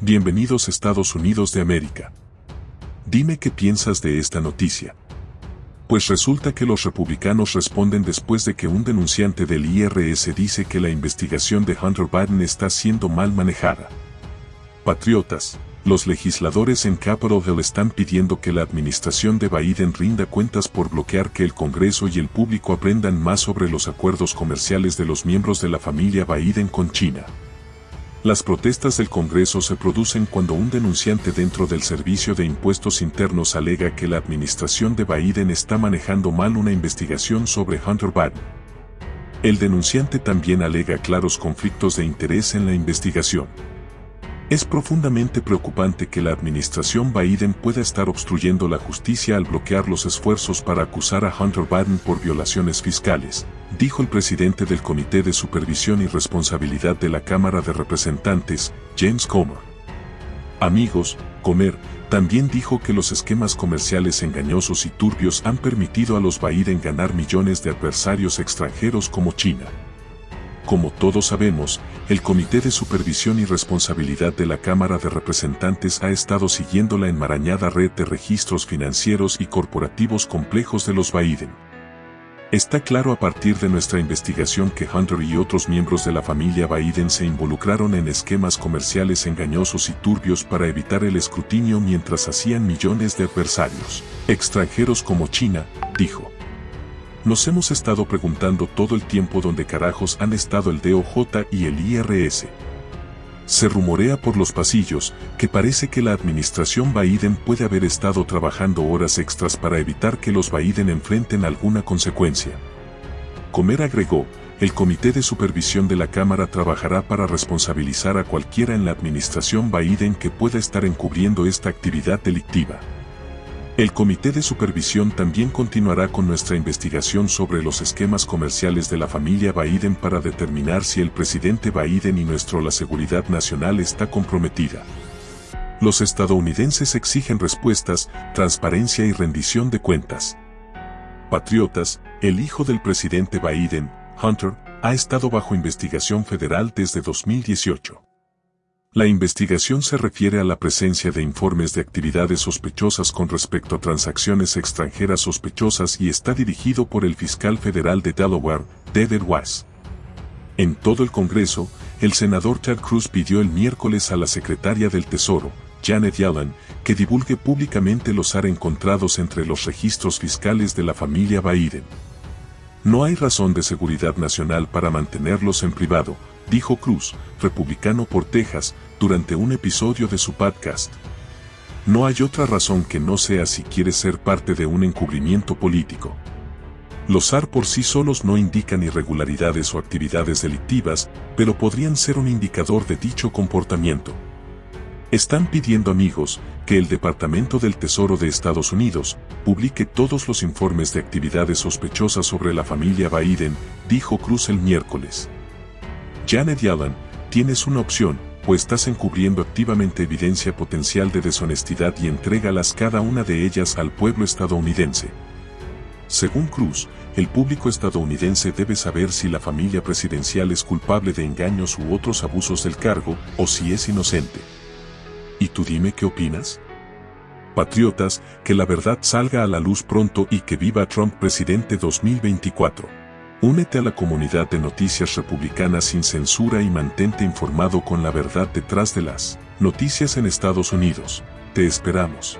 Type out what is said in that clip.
Bienvenidos Estados Unidos de América. Dime qué piensas de esta noticia. Pues resulta que los republicanos responden después de que un denunciante del IRS dice que la investigación de Hunter Biden está siendo mal manejada. Patriotas, los legisladores en Capitol Hill están pidiendo que la administración de Biden rinda cuentas por bloquear que el Congreso y el público aprendan más sobre los acuerdos comerciales de los miembros de la familia Biden con China. Las protestas del Congreso se producen cuando un denunciante dentro del Servicio de Impuestos Internos alega que la administración de Biden está manejando mal una investigación sobre Hunter Biden. El denunciante también alega claros conflictos de interés en la investigación. Es profundamente preocupante que la administración Biden pueda estar obstruyendo la justicia al bloquear los esfuerzos para acusar a Hunter Biden por violaciones fiscales, dijo el presidente del Comité de Supervisión y Responsabilidad de la Cámara de Representantes, James Comer. Amigos, Comer también dijo que los esquemas comerciales engañosos y turbios han permitido a los Biden ganar millones de adversarios extranjeros como China. Como todos sabemos, el Comité de Supervisión y Responsabilidad de la Cámara de Representantes ha estado siguiendo la enmarañada red de registros financieros y corporativos complejos de los Biden. Está claro a partir de nuestra investigación que Hunter y otros miembros de la familia Biden se involucraron en esquemas comerciales engañosos y turbios para evitar el escrutinio mientras hacían millones de adversarios, extranjeros como China, dijo. Nos hemos estado preguntando todo el tiempo dónde carajos han estado el DOJ y el IRS. Se rumorea por los pasillos que parece que la administración Biden puede haber estado trabajando horas extras para evitar que los Biden enfrenten alguna consecuencia. Comer agregó, el Comité de Supervisión de la Cámara trabajará para responsabilizar a cualquiera en la administración Biden que pueda estar encubriendo esta actividad delictiva. El Comité de Supervisión también continuará con nuestra investigación sobre los esquemas comerciales de la familia Biden para determinar si el presidente Biden y nuestro la seguridad nacional está comprometida. Los estadounidenses exigen respuestas, transparencia y rendición de cuentas. Patriotas, el hijo del presidente Biden, Hunter, ha estado bajo investigación federal desde 2018. La investigación se refiere a la presencia de informes de actividades sospechosas con respecto a transacciones extranjeras sospechosas y está dirigido por el fiscal federal de Delaware, David Weiss. En todo el Congreso, el senador Ted Cruz pidió el miércoles a la secretaria del Tesoro, Janet Yellen, que divulgue públicamente los AR encontrados entre los registros fiscales de la familia Biden. No hay razón de seguridad nacional para mantenerlos en privado, dijo Cruz, republicano por Texas, durante un episodio de su podcast. No hay otra razón que no sea si quiere ser parte de un encubrimiento político. Los AR por sí solos no indican irregularidades o actividades delictivas, pero podrían ser un indicador de dicho comportamiento. Están pidiendo amigos que el Departamento del Tesoro de Estados Unidos publique todos los informes de actividades sospechosas sobre la familia Biden, dijo Cruz el miércoles. Janet Yellen, tienes una opción, o estás encubriendo activamente evidencia potencial de deshonestidad y entrégalas cada una de ellas al pueblo estadounidense. Según Cruz, el público estadounidense debe saber si la familia presidencial es culpable de engaños u otros abusos del cargo, o si es inocente. ¿Y tú dime qué opinas? Patriotas, que la verdad salga a la luz pronto y que viva Trump presidente 2024. Únete a la comunidad de noticias republicanas sin censura y mantente informado con la verdad detrás de las noticias en Estados Unidos. Te esperamos.